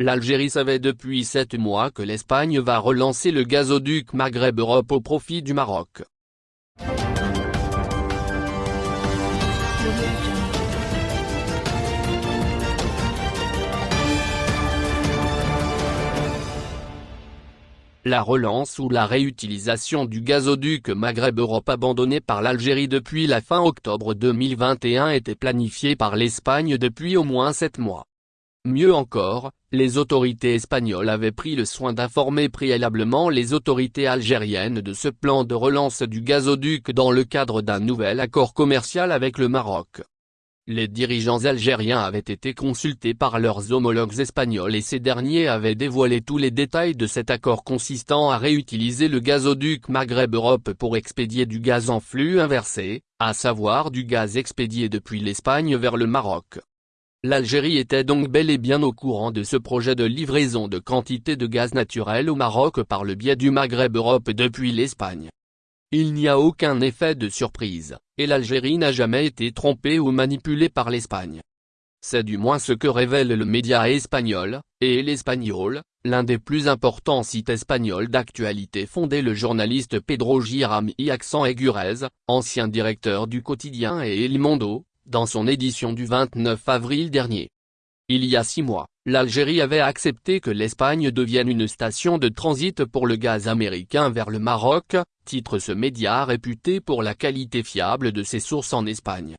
l'Algérie savait depuis sept mois que l'Espagne va relancer le gazoduc Maghreb-Europe au profit du Maroc. La relance ou la réutilisation du gazoduc Maghreb-Europe abandonné par l'Algérie depuis la fin octobre 2021 était planifiée par l'Espagne depuis au moins sept mois. Mieux encore, les autorités espagnoles avaient pris le soin d'informer préalablement les autorités algériennes de ce plan de relance du gazoduc dans le cadre d'un nouvel accord commercial avec le Maroc. Les dirigeants algériens avaient été consultés par leurs homologues espagnols et ces derniers avaient dévoilé tous les détails de cet accord consistant à réutiliser le gazoduc Maghreb-Europe pour expédier du gaz en flux inversé, à savoir du gaz expédié depuis l'Espagne vers le Maroc. L'Algérie était donc bel et bien au courant de ce projet de livraison de quantité de gaz naturel au Maroc par le biais du Maghreb-Europe depuis l'Espagne. Il n'y a aucun effet de surprise, et l'Algérie n'a jamais été trompée ou manipulée par l'Espagne. C'est du moins ce que révèle le média espagnol, et l'Espagnol, l'un des plus importants sites espagnols d'actualité fondé le journaliste Pedro Giram y Accent Aigurez, ancien directeur du quotidien et El Mundo, dans son édition du 29 avril dernier. Il y a six mois, l'Algérie avait accepté que l'Espagne devienne une station de transit pour le gaz américain vers le Maroc, titre ce média réputé pour la qualité fiable de ses sources en Espagne.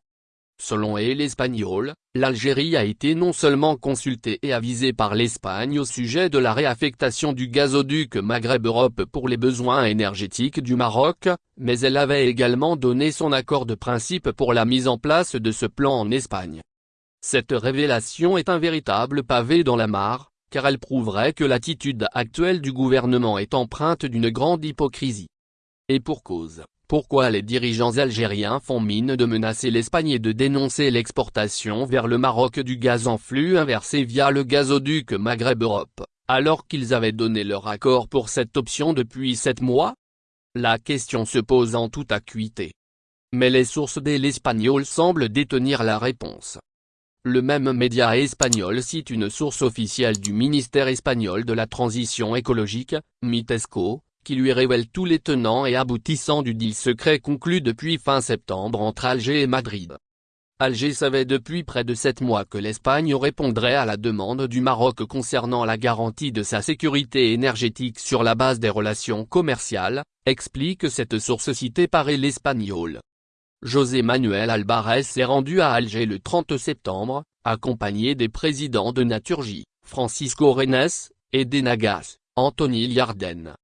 Selon El Espagnol, l'Algérie a été non seulement consultée et avisée par l'Espagne au sujet de la réaffectation du gazoduc Maghreb-Europe pour les besoins énergétiques du Maroc, mais elle avait également donné son accord de principe pour la mise en place de ce plan en Espagne. Cette révélation est un véritable pavé dans la mare, car elle prouverait que l'attitude actuelle du gouvernement est empreinte d'une grande hypocrisie. Et pour cause, pourquoi les dirigeants algériens font mine de menacer l'Espagne et de dénoncer l'exportation vers le Maroc du gaz en flux inversé via le gazoduc Maghreb-Europe, alors qu'ils avaient donné leur accord pour cette option depuis sept mois? La question se pose en toute acuité. Mais les sources de l'Espagnol semblent détenir la réponse. Le même média espagnol cite une source officielle du ministère espagnol de la transition écologique, Mitesco, qui lui révèle tous les tenants et aboutissants du deal secret conclu depuis fin septembre entre Alger et Madrid. Alger savait depuis près de sept mois que l'Espagne répondrait à la demande du Maroc concernant la garantie de sa sécurité énergétique sur la base des relations commerciales, explique cette source citée par l'Espagnol. José Manuel Alvarez s'est rendu à Alger le 30 septembre, accompagné des présidents de Naturgy, Francisco Renes, et d'Enagas, Anthony Liarden.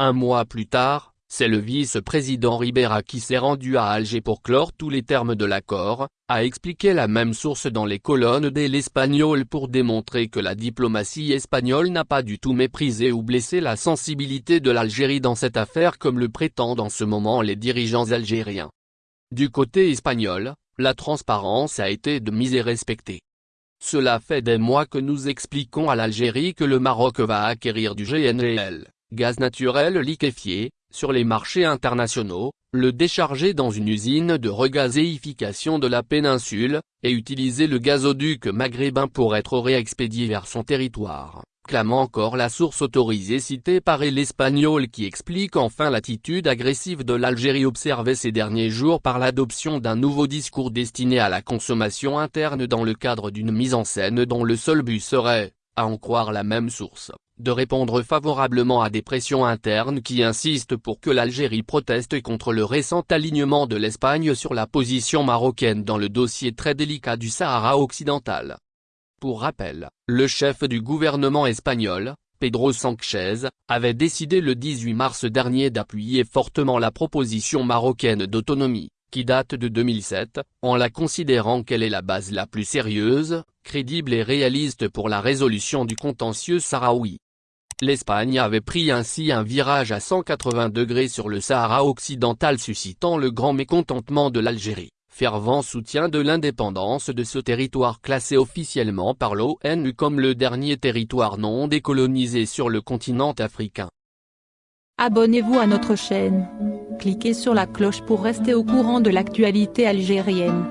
Un mois plus tard, c'est le vice-président Ribera qui s'est rendu à Alger pour clore tous les termes de l'accord, a expliqué la même source dans les colonnes de l'Espagnol pour démontrer que la diplomatie espagnole n'a pas du tout méprisé ou blessé la sensibilité de l'Algérie dans cette affaire comme le prétendent en ce moment les dirigeants algériens. Du côté espagnol, la transparence a été de mise et respectée. Cela fait des mois que nous expliquons à l'Algérie que le Maroc va acquérir du GNL, gaz naturel liquéfié, sur les marchés internationaux, le décharger dans une usine de regazéification de la péninsule, et utiliser le gazoduc maghrébin pour être réexpédié vers son territoire clame encore la source autorisée citée par l'Espagnol qui explique enfin l'attitude agressive de l'Algérie observée ces derniers jours par l'adoption d'un nouveau discours destiné à la consommation interne dans le cadre d'une mise en scène dont le seul but serait, à en croire la même source, de répondre favorablement à des pressions internes qui insistent pour que l'Algérie proteste contre le récent alignement de l'Espagne sur la position marocaine dans le dossier très délicat du Sahara occidental. Pour rappel, le chef du gouvernement espagnol, Pedro Sánchez, avait décidé le 18 mars dernier d'appuyer fortement la proposition marocaine d'autonomie, qui date de 2007, en la considérant qu'elle est la base la plus sérieuse, crédible et réaliste pour la résolution du contentieux sahraoui. L'Espagne avait pris ainsi un virage à 180 degrés sur le Sahara occidental suscitant le grand mécontentement de l'Algérie fervent soutien de l'indépendance de ce territoire classé officiellement par l'ONU comme le dernier territoire non décolonisé sur le continent africain. Abonnez-vous à notre chaîne. Cliquez sur la cloche pour rester au courant de l'actualité algérienne.